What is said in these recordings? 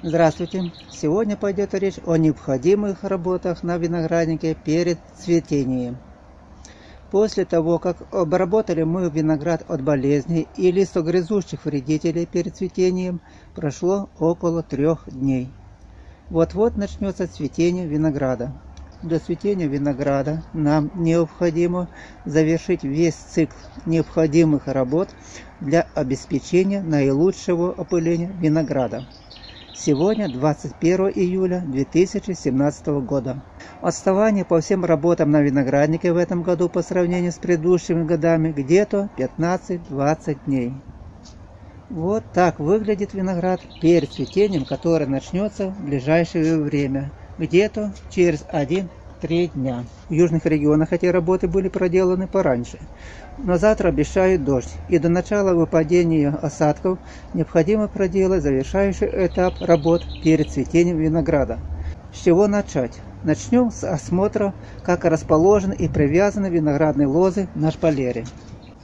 Здравствуйте! Сегодня пойдет речь о необходимых работах на винограднике перед цветением. После того, как обработали мы виноград от болезней и листогрызущих вредителей перед цветением, прошло около трех дней. Вот-вот начнется цветение винограда. До цветения винограда нам необходимо завершить весь цикл необходимых работ для обеспечения наилучшего опыления винограда. Сегодня 21 июля 2017 года. Отставание по всем работам на винограднике в этом году по сравнению с предыдущими годами где-то 15-20 дней. Вот так выглядит виноград перед цветением, которое начнется в ближайшее время, где-то через 1 три дня. В южных регионах эти работы были проделаны пораньше. Но завтра обещают дождь, и до начала выпадения осадков необходимо проделать завершающий этап работ перед цветением винограда. С чего начать? Начнем с осмотра, как расположены и привязаны виноградные лозы на шпалере.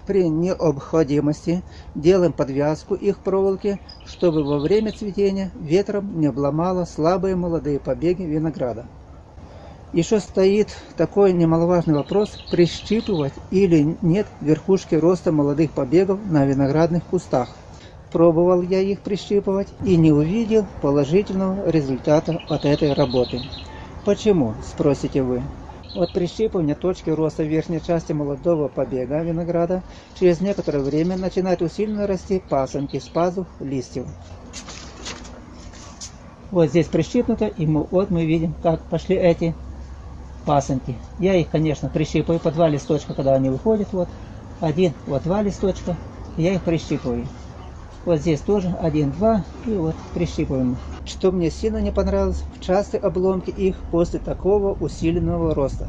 При необходимости делаем подвязку их проволоки, чтобы во время цветения ветром не обломало слабые молодые побеги винограда. Еще стоит такой немаловажный вопрос, прищипывать или нет верхушки роста молодых побегов на виноградных кустах. Пробовал я их прищипывать и не увидел положительного результата от этой работы. Почему, спросите вы? От прищипывания точки роста верхней части молодого побега винограда через некоторое время начинают усиленно расти пасынки с пазух листьев. Вот здесь прищипнуто, и мы, вот мы видим, как пошли эти пасынки. Я их, конечно, прищипаю по два листочка, когда они выходят. Вот один, вот два листочка. Я их прищипываю. Вот здесь тоже один, два и вот прищипываем. Что мне сильно не понравилось, в частые обломки их после такого усиленного роста.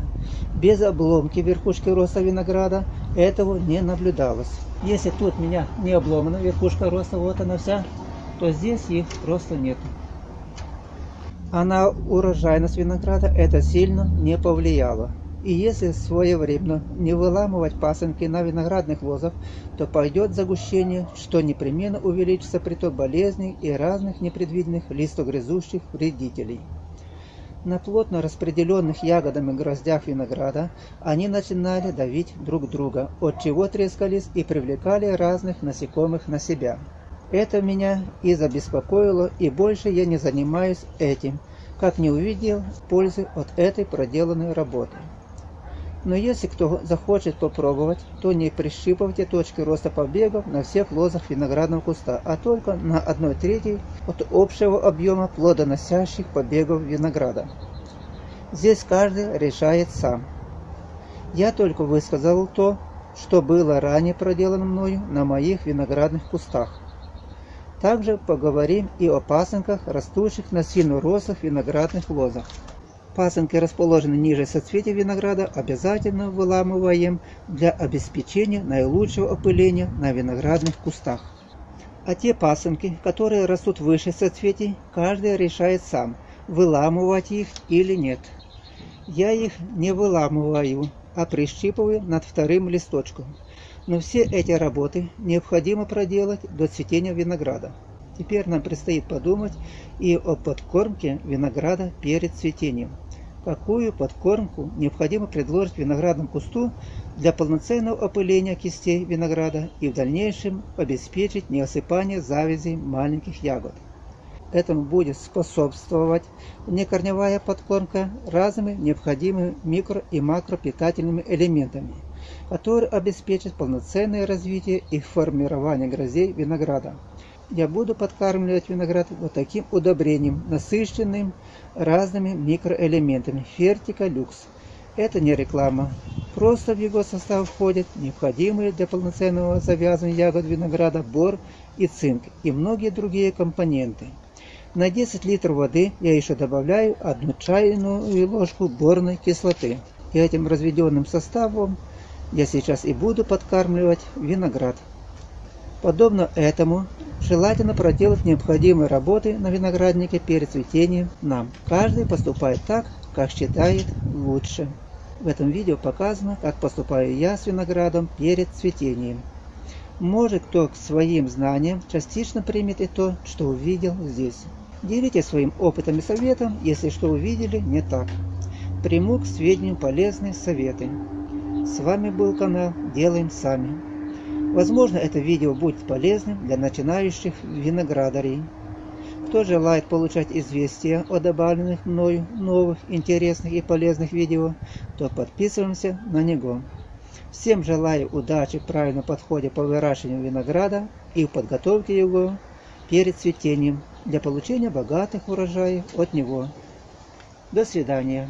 Без обломки верхушки роста винограда этого не наблюдалось. Если тут меня не обломана верхушка роста, вот она вся, то здесь их просто нету а на урожайность винограда это сильно не повлияло. И если своевременно не выламывать пасынки на виноградных лозах, то пойдет загущение, что непременно увеличится приток болезней и разных непредвиденных листогрызущих вредителей. На плотно распределенных ягодами гроздях винограда они начинали давить друг друга, от чего трескались и привлекали разных насекомых на себя. Это меня и забеспокоило, и больше я не занимаюсь этим, как не увидел пользы от этой проделанной работы. Но если кто захочет попробовать, то не прищипывайте точки роста побегов на всех лозах виноградного куста, а только на одной трети от общего объема плодоносящих побегов винограда. Здесь каждый решает сам. Я только высказал то, что было ранее проделано мною на моих виноградных кустах. Также поговорим и о пасынках, растущих на сильно рослых виноградных лозах. Пасынки расположены ниже соцветия винограда, обязательно выламываем для обеспечения наилучшего опыления на виноградных кустах. А те пасынки, которые растут выше соцветий, каждый решает сам, выламывать их или нет. Я их не выламываю, а прищипываю над вторым листочком. Но все эти работы необходимо проделать до цветения винограда. Теперь нам предстоит подумать и о подкормке винограда перед цветением. Какую подкормку необходимо предложить виноградному кусту для полноценного опыления кистей винограда и в дальнейшем обеспечить неосыпание завязей маленьких ягод. Этому будет способствовать некорневая подкормка разными необходимыми микро- и макропитательными элементами – который обеспечит полноценное развитие и формирование грозей винограда. Я буду подкармливать виноград вот таким удобрением, насыщенным разными микроэлементами Фертика Люкс. Это не реклама. Просто в его состав входят необходимые для полноценного завязывания ягод винограда бор и цинк и многие другие компоненты. На 10 литров воды я еще добавляю одну чайную ложку борной кислоты. И этим разведенным составом я сейчас и буду подкармливать виноград. Подобно этому, желательно проделать необходимые работы на винограднике перед цветением нам. Каждый поступает так, как считает лучше. В этом видео показано, как поступаю я с виноградом перед цветением. Может кто к своим знаниям частично примет и то, что увидел здесь. Делитесь своим опытом и советом, если что увидели не так. Приму к сведению полезные советы. С вами был канал Делаем Сами. Возможно, это видео будет полезным для начинающих виноградарей. Кто желает получать известия о добавленных мною новых, интересных и полезных видео, то подписываемся на него. Всем желаю удачи в правильном подходе по выращиванию винограда и в подготовке его перед цветением для получения богатых урожаев от него. До свидания.